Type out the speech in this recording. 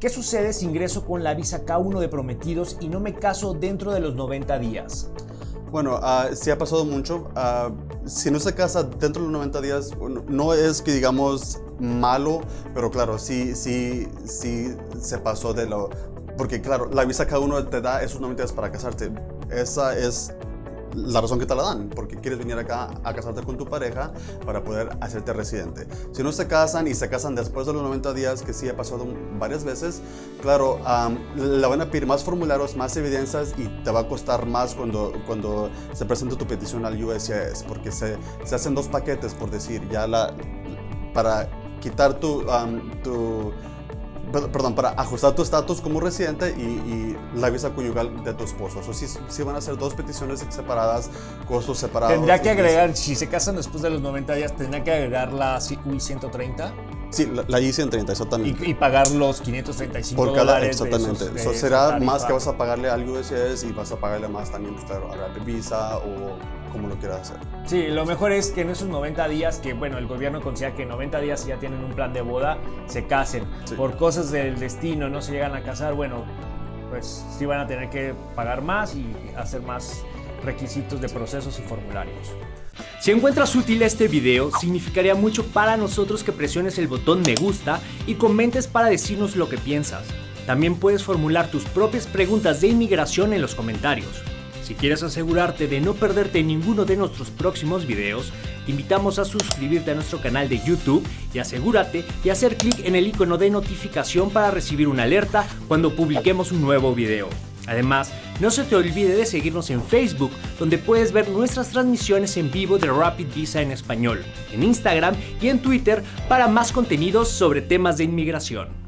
¿Qué sucede si ingreso con la visa K1 de prometidos y no me caso dentro de los 90 días? Bueno, uh, sí ha pasado mucho. Uh, si no se casa dentro de los 90 días, no es que digamos malo, pero claro, sí, sí, sí se pasó de lo... Porque claro, la visa K1 te da esos 90 días para casarte. Esa es la razón que te la dan, porque quieres venir acá a casarte con tu pareja para poder hacerte residente. Si no se casan y se casan después de los 90 días, que sí ha pasado varias veces, claro, le van a pedir más formularios, más evidencias y te va a costar más cuando, cuando se presente tu petición al USCIS, porque se, se hacen dos paquetes, por decir, ya la, para quitar tu, tu perdón, para ajustar tu estatus como residente y, la visa conyugal de tu esposo. O sea, sí, van a ser dos peticiones separadas, costos separados. Tendría que agregar, si se casan después de los 90 días, tendría que agregar la I-130. Sí, la, I-130, exactamente. Y, pagar los 535 Por cada, exactamente. Eso será más que vas a pagarle al USS y vas a pagarle más también, pues, claro, a la visa o como lo quieras hacer. Sí, lo mejor es que en esos 90 días, que bueno, el gobierno considera que 90 días ya tienen un plan de boda, se casen. Por cosas del destino no se llegan a casar, bueno, pues sí van a tener que pagar más y hacer más requisitos de procesos y formularios. Si encuentras útil este video, significaría mucho para nosotros que presiones el botón me gusta y comentes para decirnos lo que piensas. También puedes formular tus propias preguntas de inmigración en los comentarios. Si quieres asegurarte de no perderte ninguno de nuestros próximos videos, te invitamos a suscribirte a nuestro canal de YouTube y asegúrate de hacer clic en el icono de notificación para recibir una alerta cuando publiquemos un nuevo video. Además, no se te olvide de seguirnos en Facebook, donde puedes ver nuestras transmisiones en vivo de Rapid Visa en español, en Instagram y en Twitter para más contenidos sobre temas de inmigración.